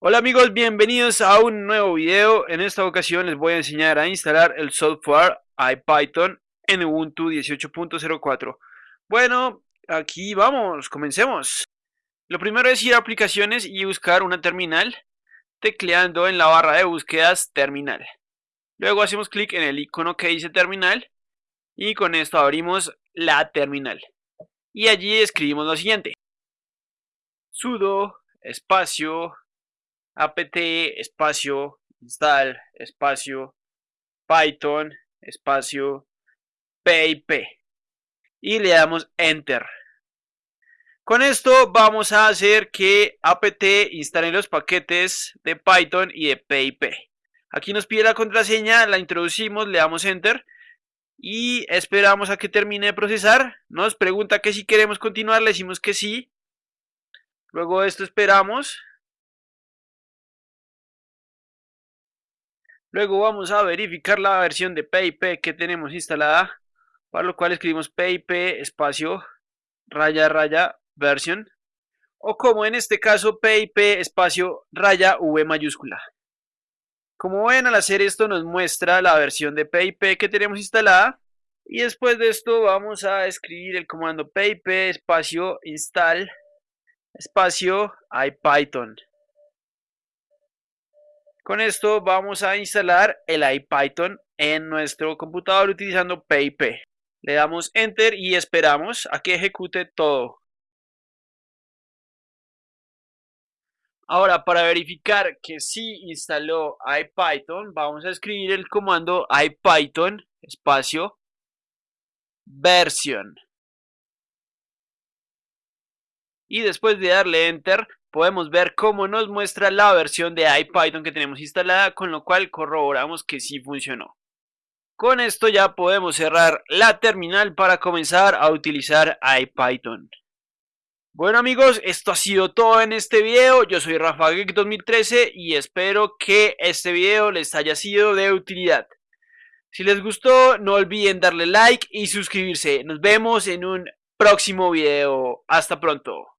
Hola amigos, bienvenidos a un nuevo video. En esta ocasión les voy a enseñar a instalar el software IPython en Ubuntu 18.04. Bueno, aquí vamos, comencemos. Lo primero es ir a aplicaciones y buscar una terminal, tecleando en la barra de búsquedas terminal. Luego hacemos clic en el icono que dice terminal y con esto abrimos la terminal. Y allí escribimos lo siguiente. sudo espacio apt espacio install espacio python espacio pip y le damos enter. Con esto vamos a hacer que apt instale los paquetes de python y de pip aquí nos pide la contraseña la introducimos le damos enter y esperamos a que termine de procesar. Nos pregunta que si queremos continuar le decimos que sí. Luego de esto esperamos Luego vamos a verificar la versión de PIP que tenemos instalada, para lo cual escribimos PIP espacio raya raya version o como en este caso PIP espacio raya V mayúscula. Como ven al hacer esto nos muestra la versión de PIP que tenemos instalada y después de esto vamos a escribir el comando pip espacio install espacio ipython. Con esto vamos a instalar el IPython en nuestro computador utilizando PIP. Le damos Enter y esperamos a que ejecute todo. Ahora, para verificar que sí instaló IPython, vamos a escribir el comando IPython espacio version. Y después de darle Enter, podemos ver cómo nos muestra la versión de IPython que tenemos instalada, con lo cual corroboramos que sí funcionó. Con esto ya podemos cerrar la terminal para comenzar a utilizar IPython. Bueno amigos, esto ha sido todo en este video, yo soy Rafa 2013 y espero que este video les haya sido de utilidad. Si les gustó, no olviden darle like y suscribirse. Nos vemos en un próximo video. Hasta pronto.